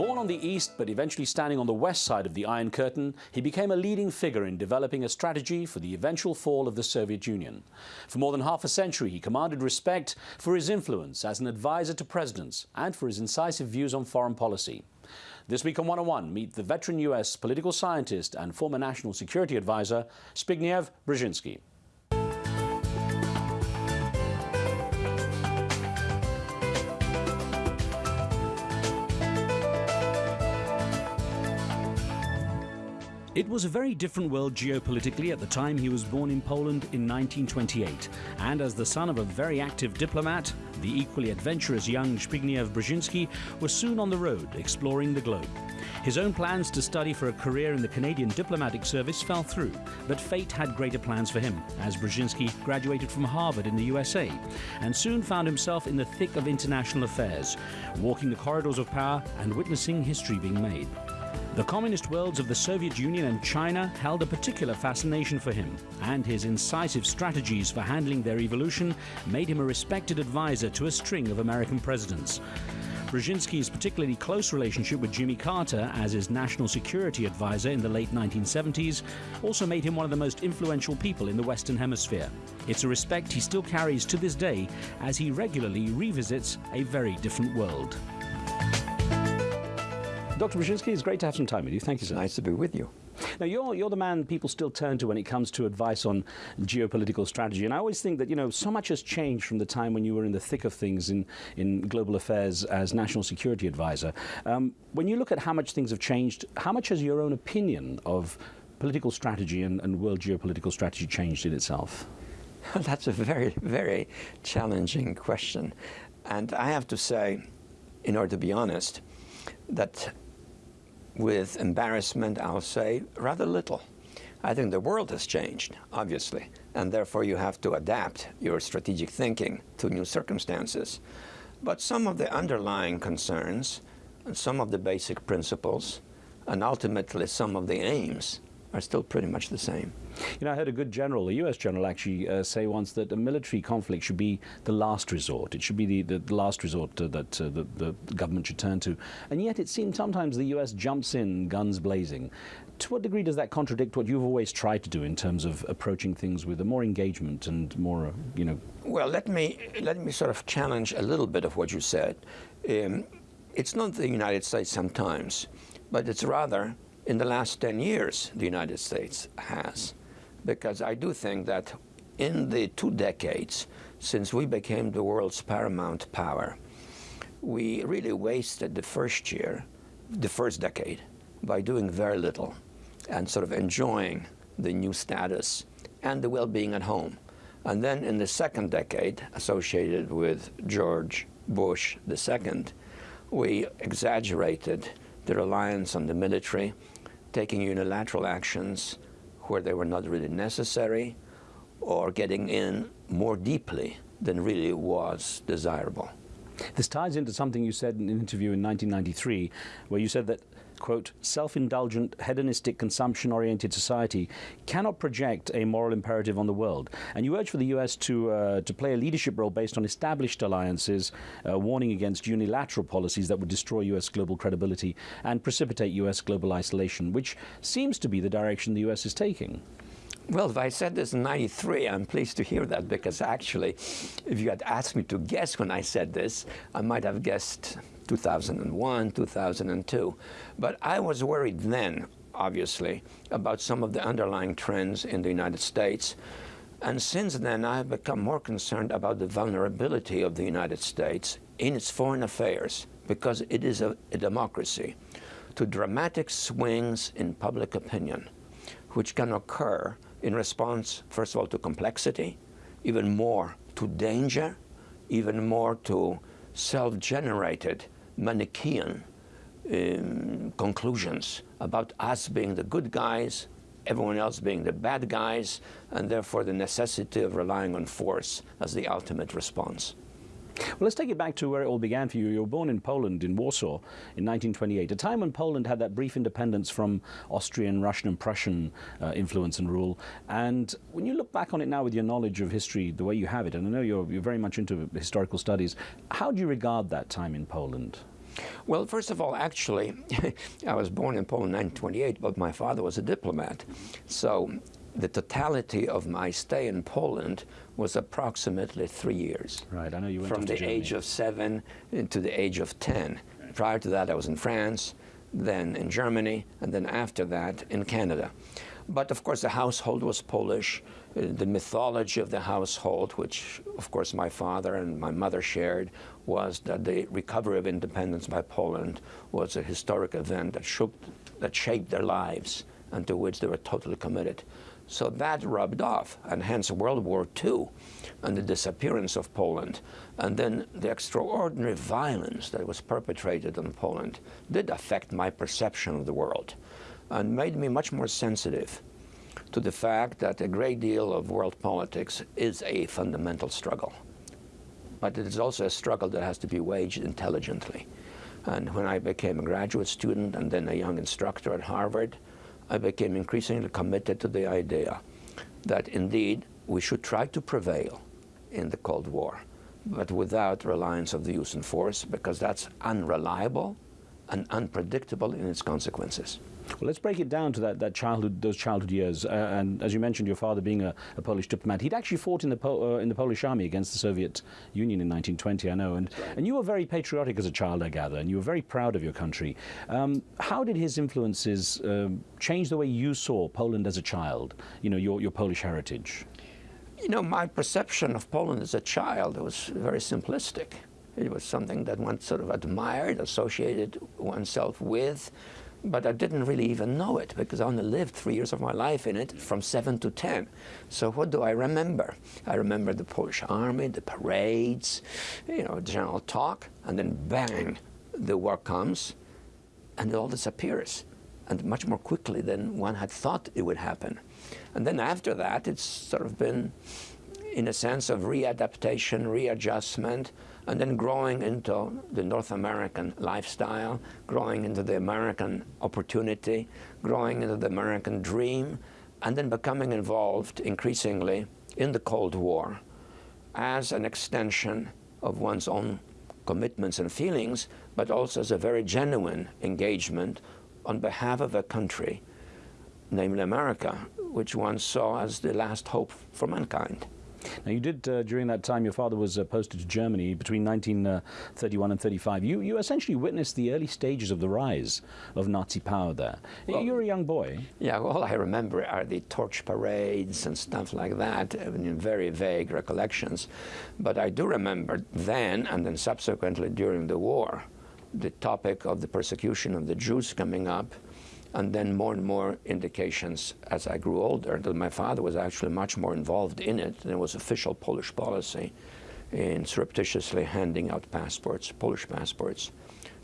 Born on the east but eventually standing on the west side of the Iron Curtain, he became a leading figure in developing a strategy for the eventual fall of the Soviet Union. For more than half a century, he commanded respect for his influence as an advisor to presidents and for his incisive views on foreign policy. This week on One on One, meet the veteran U.S. political scientist and former national security advisor, Zbigniew Brzezinski. It was a very different world geopolitically at the time he was born in Poland in 1928, and as the son of a very active diplomat, the equally adventurous young Zbigniew Brzezinski was soon on the road exploring the globe. His own plans to study for a career in the Canadian diplomatic service fell through, but fate had greater plans for him, as Brzezinski graduated from Harvard in the USA and soon found himself in the thick of international affairs, walking the corridors of power and witnessing history being made. The communist worlds of the Soviet Union and China held a particular fascination for him, and his incisive strategies for handling their evolution made him a respected advisor to a string of American presidents. Brzezinski's particularly close relationship with Jimmy Carter as his national security advisor in the late 1970s also made him one of the most influential people in the Western Hemisphere. It's a respect he still carries to this day as he regularly revisits a very different world. Dr. Brzezinski, it's great to have some time with you. Thank you, sir. Nice to be with you. Now, you're, you're the man people still turn to when it comes to advice on geopolitical strategy. And I always think that, you know, so much has changed from the time when you were in the thick of things in, in global affairs as national security advisor. Um, when you look at how much things have changed, how much has your own opinion of political strategy and, and world geopolitical strategy changed in itself? That's a very, very challenging question. And I have to say, in order to be honest, that with embarrassment, I'll say rather little. I think the world has changed, obviously, and therefore you have to adapt your strategic thinking to new circumstances. But some of the underlying concerns, and some of the basic principles, and ultimately some of the aims are still pretty much the same. You know, I heard a good general, a U.S. general actually uh, say once that a military conflict should be the last resort. It should be the, the last resort uh, that uh, the, the, government should turn to. And yet it seems sometimes the U.S. jumps in, guns blazing. To what degree does that contradict what you've always tried to do in terms of approaching things with a more engagement and more, uh, you know? Well, let me, let me sort of challenge a little bit of what you said. Um, it's not the United States sometimes, but it's rather in the last 10 years the United States has. Because I do think that in the two decades since we became the world's paramount power, we really wasted the first year, the first decade, by doing very little and sort of enjoying the new status and the well-being at home. And then in the second decade, associated with George Bush II, we exaggerated the reliance on the military taking unilateral actions where they were not really necessary or getting in more deeply than really was desirable. This ties into something you said in an interview in 1993 where you said that quote, self-indulgent, hedonistic, consumption-oriented society cannot project a moral imperative on the world. And you urge for the U.S. to, uh, to play a leadership role based on established alliances, uh, warning against unilateral policies that would destroy U.S. global credibility and precipitate U.S. global isolation, which seems to be the direction the U.S. is taking. Well, if I said this in 93, I'm pleased to hear that because actually, if you had asked me to guess when I said this, I might have guessed 2001, 2002. But I was worried then, obviously, about some of the underlying trends in the United States. And since then, I have become more concerned about the vulnerability of the United States in its foreign affairs, because it is a, a democracy, to dramatic swings in public opinion, which can occur in response, first of all, to complexity, even more to danger, even more to self-generated Manichaean um, conclusions about us being the good guys, everyone else being the bad guys, and therefore the necessity of relying on force as the ultimate response. Well, let's take it back to where it all began for you. You were born in Poland, in Warsaw, in 1928, a time when Poland had that brief independence from Austrian, Russian and Prussian uh, influence and rule. And when you look back on it now with your knowledge of history, the way you have it, and I know you're, you're very much into historical studies, how do you regard that time in Poland? Well, first of all, actually, I was born in Poland in 1928, but my father was a diplomat. So the totality of my stay in Poland was approximately three years. Right, I know you went From the age of seven to the age of 10. Right. Prior to that, I was in France, then in Germany, and then after that in Canada. But of course, the household was Polish. Uh, the mythology of the household, which of course my father and my mother shared, was that the recovery of independence by Poland was a historic event that, shook, that shaped their lives and to which they were totally committed. So that rubbed off, and hence World War II and the disappearance of Poland, and then the extraordinary violence that was perpetrated on Poland did affect my perception of the world and made me much more sensitive to the fact that a great deal of world politics is a fundamental struggle. But it is also a struggle that has to be waged intelligently. And when I became a graduate student and then a young instructor at Harvard, I became increasingly committed to the idea that indeed we should try to prevail in the Cold War, but without reliance of the use of force, because that's unreliable and unpredictable in its consequences. Well, let's break it down to that, that childhood, those childhood years. Uh, and as you mentioned, your father being a, a Polish diplomat, he'd actually fought in the, uh, in the Polish army against the Soviet Union in 1920, I know. And, and you were very patriotic as a child, I gather, and you were very proud of your country. Um, how did his influences um, change the way you saw Poland as a child, you know, your, your Polish heritage? You know, my perception of Poland as a child was very simplistic. It was something that one sort of admired, associated oneself with, but I didn't really even know it because I only lived three years of my life in it from seven to ten. So what do I remember? I remember the Polish army, the parades, you know, general talk, and then bang, the war comes, and it all disappears, and much more quickly than one had thought it would happen. And then after that, it's sort of been, in a sense of readaptation, readjustment, and then growing into the North American lifestyle, growing into the American opportunity, growing into the American dream, and then becoming involved increasingly in the Cold War as an extension of one's own commitments and feelings, but also as a very genuine engagement on behalf of a country, namely America, which one saw as the last hope for mankind. Now, you did, uh, during that time, your father was uh, posted to Germany between 1931 and 35. You, you essentially witnessed the early stages of the rise of Nazi power there. Well, you were a young boy. Yeah, all I remember are the torch parades and stuff like that, in very vague recollections. But I do remember then, and then subsequently during the war, the topic of the persecution of the Jews coming up and then more and more indications as I grew older that my father was actually much more involved in it than was official Polish policy in surreptitiously handing out passports, Polish passports,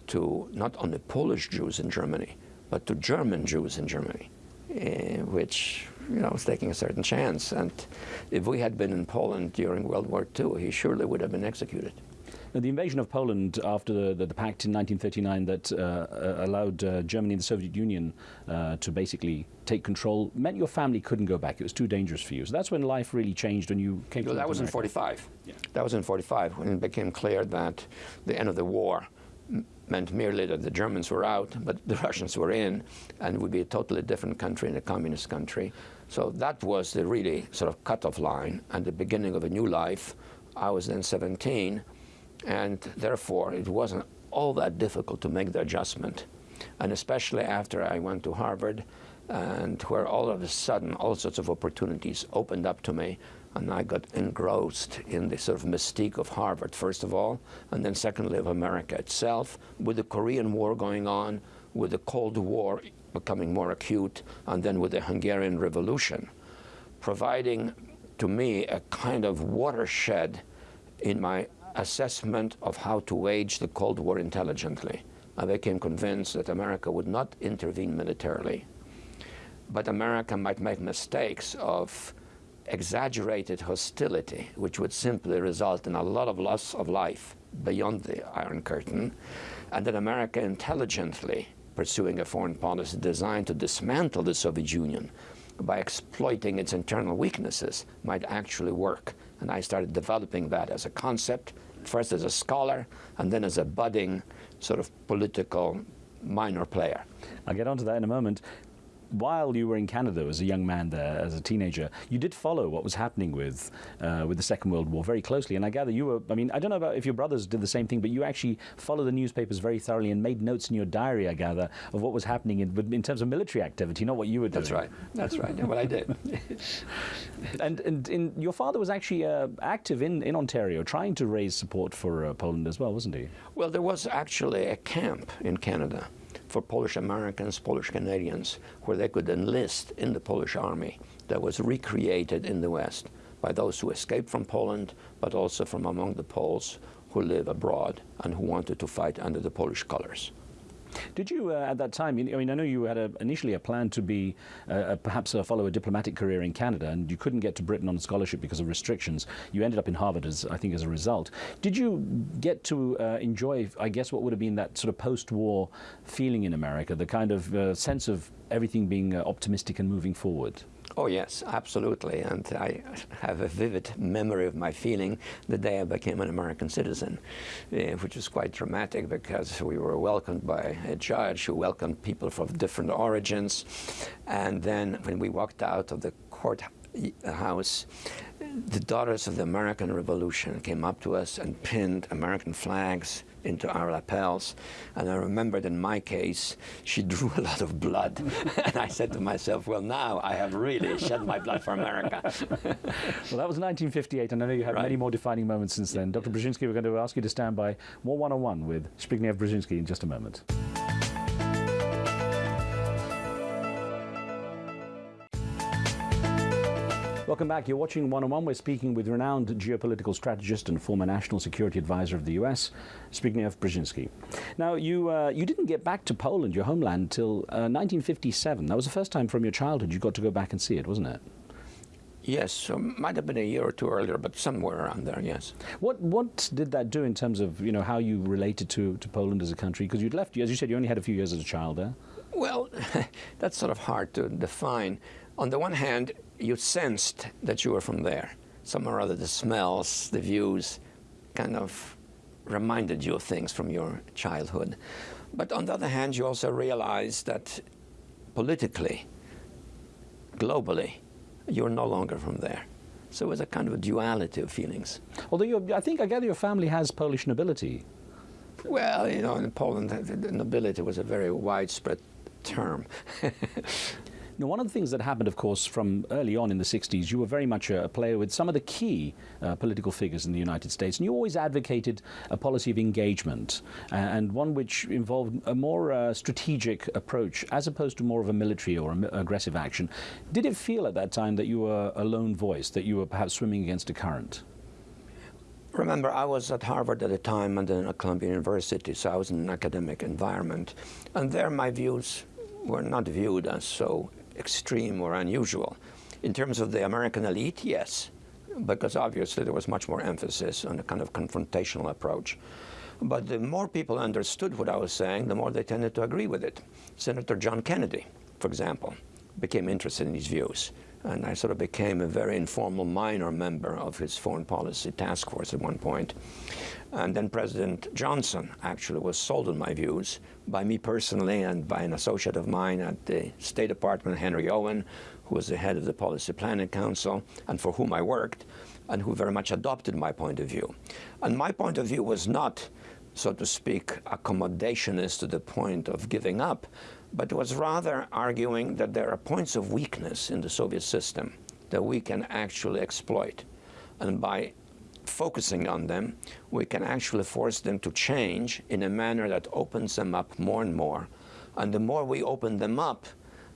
to not only Polish Jews in Germany, but to German Jews in Germany, uh, which you know was taking a certain chance. And if we had been in Poland during World War II, he surely would have been executed. Now, the invasion of Poland after the, the, the pact in 1939 that uh, uh, allowed uh, Germany and the Soviet Union uh, to basically take control meant your family couldn't go back. It was too dangerous for you. So that's when life really changed when you came well, to That was America. in 45. Yeah. That was in 45 when it became clear that the end of the war meant merely that the Germans were out, but the Russians were in, and it would be a totally different country and a communist country. So that was the really sort of cutoff line and the beginning of a new life. I was then 17, and therefore it wasn't all that difficult to make the adjustment. And especially after I went to Harvard, and where all of a sudden all sorts of opportunities opened up to me, and I got engrossed in the sort of mystique of Harvard, first of all, and then secondly of America itself, with the Korean War going on, with the Cold War becoming more acute, and then with the Hungarian Revolution, providing to me a kind of watershed in my assessment of how to wage the Cold War intelligently. I became convinced that America would not intervene militarily, but America might make mistakes of exaggerated hostility, which would simply result in a lot of loss of life beyond the Iron Curtain, and that America intelligently pursuing a foreign policy designed to dismantle the Soviet Union by exploiting its internal weaknesses might actually work. And I started developing that as a concept first as a scholar and then as a budding sort of political minor player. I'll get onto that in a moment while you were in Canada as a young man there, as a teenager, you did follow what was happening with uh, with the Second World War very closely. And I gather you were, I mean, I don't know about if your brothers did the same thing, but you actually followed the newspapers very thoroughly and made notes in your diary, I gather, of what was happening in, in terms of military activity, not what you were doing. That's right. That's right. Yeah, what I did. and and in, your father was actually uh, active in, in Ontario, trying to raise support for uh, Poland as well, wasn't he? Well, there was actually a camp in Canada for Polish Americans, Polish Canadians, where they could enlist in the Polish army that was recreated in the West by those who escaped from Poland, but also from among the Poles who live abroad and who wanted to fight under the Polish colors. Did you, uh, at that time, I mean, I know you had a, initially a plan to be, uh, perhaps uh, follow a diplomatic career in Canada, and you couldn't get to Britain on a scholarship because of restrictions. You ended up in Harvard, as I think, as a result. Did you get to uh, enjoy, I guess, what would have been that sort of post-war feeling in America, the kind of uh, sense of everything being uh, optimistic and moving forward? Oh yes, absolutely. And I have a vivid memory of my feeling the day I became an American citizen, uh, which was quite dramatic because we were welcomed by a judge who welcomed people from different origins. And then when we walked out of the courthouse, the daughters of the American Revolution came up to us and pinned American flags into our lapels. And I remembered in my case, she drew a lot of blood. and I said to myself, well, now I have really shed my blood for America. well, that was 1958, and I know you had right. many more defining moments since then. Dr. Brzezinski, we're going to ask you to stand by more one-on-one with Zbigniew Brzezinski in just a moment. Welcome back. You're watching One on One. We're speaking with renowned geopolitical strategist and former national security advisor of the U.S., Zbigniew Brzezinski. Now, you uh, you didn't get back to Poland, your homeland, until uh, 1957. That was the first time from your childhood you got to go back and see it, wasn't it? Yes, so might have been a year or two earlier, but somewhere around there, yes. What what did that do in terms of you know how you related to, to Poland as a country? Because you'd left, as you said, you only had a few years as a child there. Well, that's sort of hard to define. On the one hand, you sensed that you were from there. Somehow or other, the smells, the views kind of reminded you of things from your childhood. But on the other hand, you also realized that politically, globally, you're no longer from there. So it was a kind of a duality of feelings. Although I think I gather your family has Polish nobility. Well, you know, in Poland, the nobility was a very widespread term. Now, one of the things that happened, of course, from early on in the 60s, you were very much a, player with some of the key uh, political figures in the United States, and you always advocated a policy of engagement, uh, and one which involved a more uh, strategic approach as opposed to more of a military or aggressive action. Did it feel at that time that you were a lone voice, that you were perhaps swimming against a current? Remember, I was at Harvard at the time and then at Columbia University, so I was in an academic environment. And there my views were not viewed as so extreme or unusual. In terms of the American elite, yes, because obviously there was much more emphasis on a kind of confrontational approach. But the more people understood what I was saying, the more they tended to agree with it. Senator John Kennedy, for example, became interested in these views. And I sort of became a very informal minor member of his foreign policy task force at one point. And then President Johnson actually was sold on my views by me personally and by an associate of mine at the State Department, Henry Owen, who was the head of the Policy Planning Council and for whom I worked, and who very much adopted my point of view. And my point of view was not, so to speak, accommodationist to the point of giving up, but was rather arguing that there are points of weakness in the Soviet system that we can actually exploit. And by focusing on them, we can actually force them to change in a manner that opens them up more and more. And the more we open them up,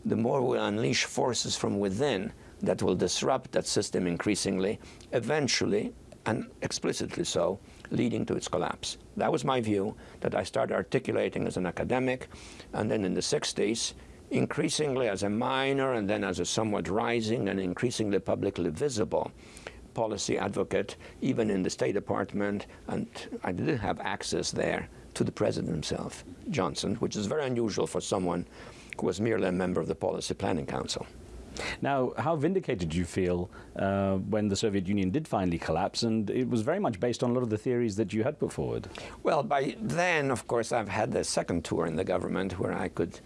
the more we unleash forces from within that will disrupt that system increasingly, eventually, and explicitly so, leading to its collapse. That was my view that I started articulating as an academic, and then in the 60s, increasingly as a minor, and then as a somewhat rising and increasingly publicly visible policy advocate, even in the State Department, and I did have access there to the president himself, Johnson, which is very unusual for someone who was merely a member of the Policy Planning Council. Now, how vindicated did you feel uh, when the Soviet Union did finally collapse? And it was very much based on a lot of the theories that you had put forward. Well, by then, of course, I've had the second tour in the government where I could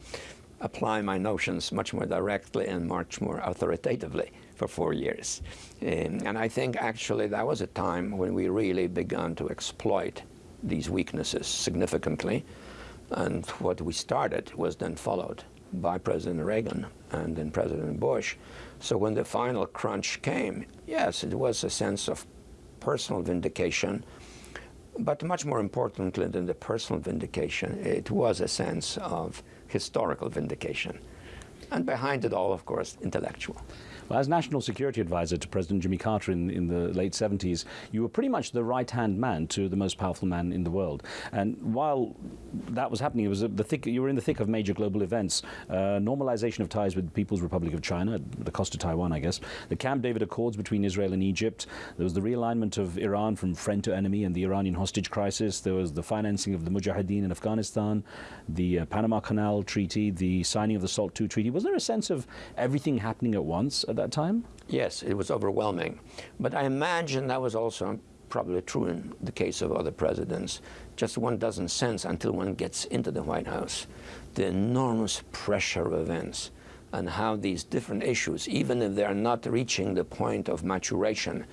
apply my notions much more directly and much more authoritatively for four years. Um, and I think actually that was a time when we really began to exploit these weaknesses significantly. And what we started was then followed by President Reagan and then President Bush. So when the final crunch came, yes, it was a sense of personal vindication, but much more importantly than the personal vindication, it was a sense of historical vindication. And behind it all, of course, intellectual. Well, as National Security Advisor to President Jimmy Carter in, in the late 70s, you were pretty much the right-hand man to the most powerful man in the world. And while that was happening, it was the thick, you were in the thick of major global events, uh, normalization of ties with the People's Republic of China, at the cost of Taiwan, I guess, the Camp David Accords between Israel and Egypt, there was the realignment of Iran from friend to enemy and the Iranian hostage crisis, there was the financing of the Mujahideen in Afghanistan, the uh, Panama Canal Treaty, the signing of the SALT II Treaty. Was there a sense of everything happening at once? at that time? Yes, it was overwhelming. But I imagine that was also probably true in the case of other presidents. Just one doesn't sense until one gets into the White House the enormous pressure of events and how these different issues, even if they are not reaching the point of maturation,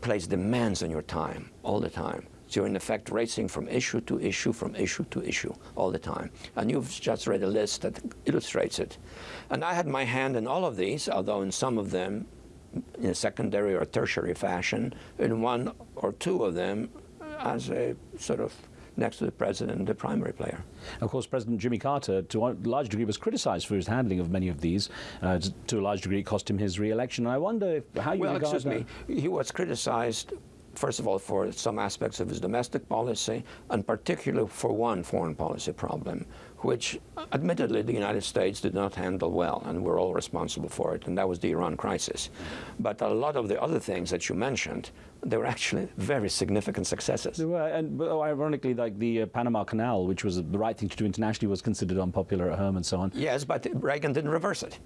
place demands on your time all the time. You're in effect racing from issue to issue, from issue to issue all the time. And you've just read a list that illustrates it. And I had my hand in all of these, although in some of them in a secondary or tertiary fashion, in one or two of them as a sort of next to the president, the primary player. Of course, President Jimmy Carter, to a large degree, was criticized for his handling of many of these. Uh, to a large degree, it cost him his re-election. I wonder how you well, regard excuse that. me, he was criticized first of all, for some aspects of his domestic policy, and particularly for one foreign policy problem, which admittedly the United States did not handle well, and we're all responsible for it, and that was the Iran crisis. But a lot of the other things that you mentioned, they were actually very significant successes. They were, and ironically, like the uh, Panama Canal, which was the right thing to do internationally, was considered unpopular at home and so on. Yes, but Reagan didn't reverse it.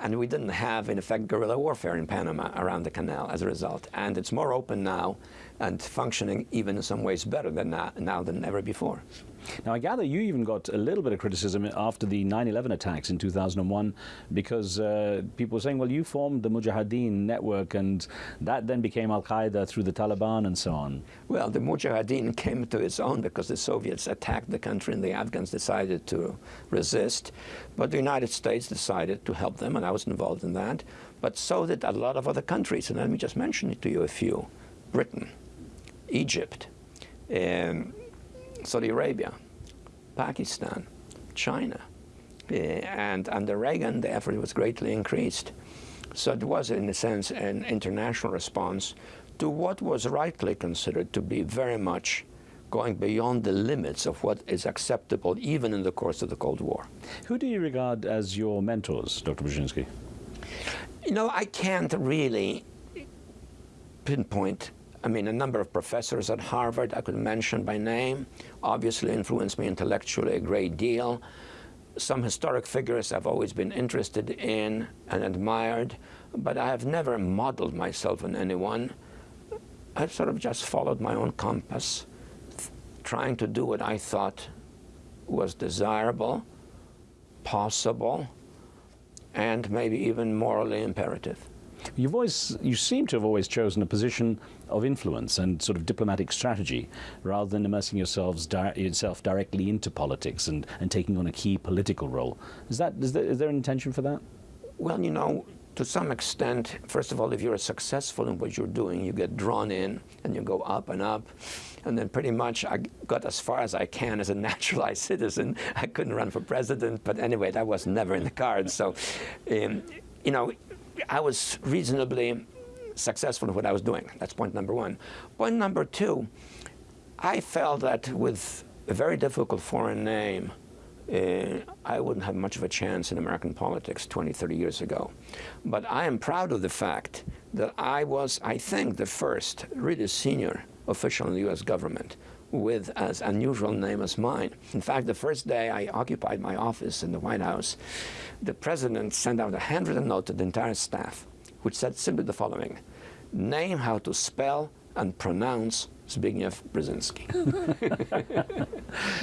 And we didn't have, in effect, guerrilla warfare in Panama around the canal as a result. And it's more open now and functioning even in some ways better than now, now than ever before. Now, I gather you even got a little bit of criticism after the 9-11 attacks in 2001 because uh, people were saying, well, you formed the Mujahideen network and that then became Al-Qaeda through the Taliban and so on. Well, the Mujahideen came to its own because the Soviets attacked the country and the Afghans decided to resist. But the United States decided to help them, and I was involved in that. But so did a lot of other countries, and let me just mention it to you a few. Britain, Egypt, um, Saudi Arabia, Pakistan, China. Uh, and under Reagan, the effort was greatly increased. So it was, in a sense, an international response to what was rightly considered to be very much going beyond the limits of what is acceptable even in the course of the Cold War. Who do you regard as your mentors, Dr. Brzezinski? You know, I can't really pinpoint I mean, a number of professors at Harvard I could mention by name obviously influenced me intellectually a great deal. Some historic figures I've always been interested in and admired, but I have never modeled myself on anyone. I've sort of just followed my own compass, trying to do what I thought was desirable, possible, and maybe even morally imperative. You've always, you seem to have always chosen a position of influence and sort of diplomatic strategy rather than immersing yourselves di yourself directly into politics and, and taking on a key political role. Is, that, is, there, is there an intention for that? Well, you know, to some extent, first of all, if you're successful in what you're doing, you get drawn in and you go up and up. And then pretty much I got as far as I can as a naturalized citizen. I couldn't run for president, but anyway, that was never in the cards. So, um, you know, I was reasonably successful in what I was doing. That's point number one. Point number two, I felt that with a very difficult foreign name, uh, I wouldn't have much of a chance in American politics 20, 30 years ago. But I am proud of the fact that I was, I think, the first really senior official in the U.S. government with as unusual name as mine. In fact, the first day I occupied my office in the White House, the president sent out a handwritten note to the entire staff, which said simply the following, name how to spell and pronounce Zbigniew Brzezinski.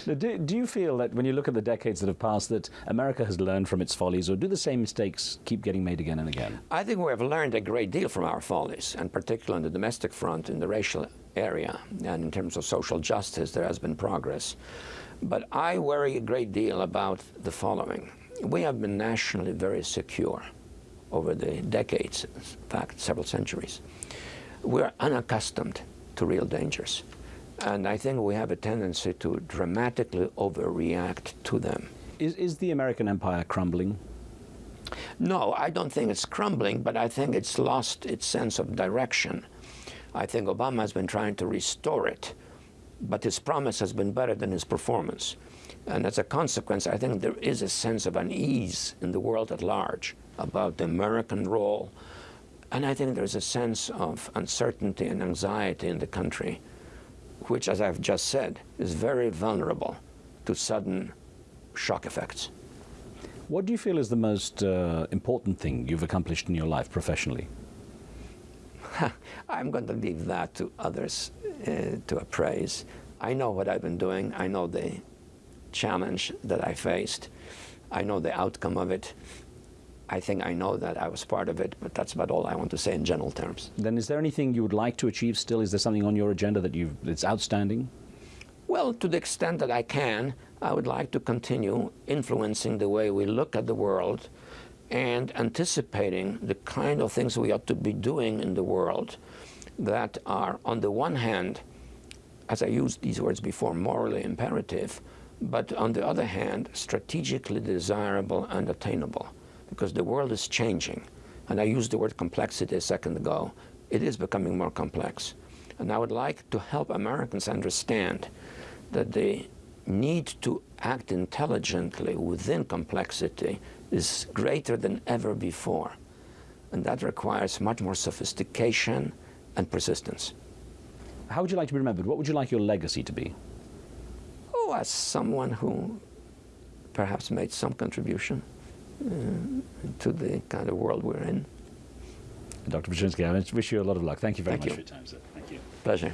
do, do, you feel that when you look at the decades that have passed that America has learned from its follies or do the same mistakes keep getting made again and again? I think we have learned a great deal from our follies, and particularly on the domestic front in the racial area and in terms of social justice there has been progress. But I worry a great deal about the following. We have been nationally very secure over the decades, in fact several centuries. We're unaccustomed to real dangers. And I think we have a tendency to dramatically overreact to them. Is, is the American empire crumbling? No, I don't think it's crumbling, but I think it's lost its sense of direction. I think Obama has been trying to restore it, but his promise has been better than his performance. And as a consequence, I think there is a sense of unease in the world at large about the American role and I think there's a sense of uncertainty and anxiety in the country, which, as I've just said, is very vulnerable to sudden shock effects. What do you feel is the most uh, important thing you've accomplished in your life professionally? I'm going to leave that to others uh, to appraise. I know what I've been doing. I know the challenge that I faced. I know the outcome of it. I think I know that I was part of it, but that's about all I want to say in general terms. Then is there anything you would like to achieve still? Is there something on your agenda that you that's outstanding? Well, to the extent that I can, I would like to continue influencing the way we look at the world and anticipating the kind of things we ought to be doing in the world that are, on the one hand, as I used these words before, morally imperative, but on the other hand, strategically desirable and attainable because the world is changing. And I used the word complexity a second ago. It is becoming more complex. And I would like to help Americans understand that the need to act intelligently within complexity is greater than ever before. And that requires much more sophistication and persistence. How would you like to be remembered? What would you like your legacy to be? Oh, as someone who perhaps made some contribution uh, to the kind of world we're in. Dr. Brzezinski, I wish you a lot of luck. Thank you very Thank much you. for your time, sir. Thank you. Pleasure.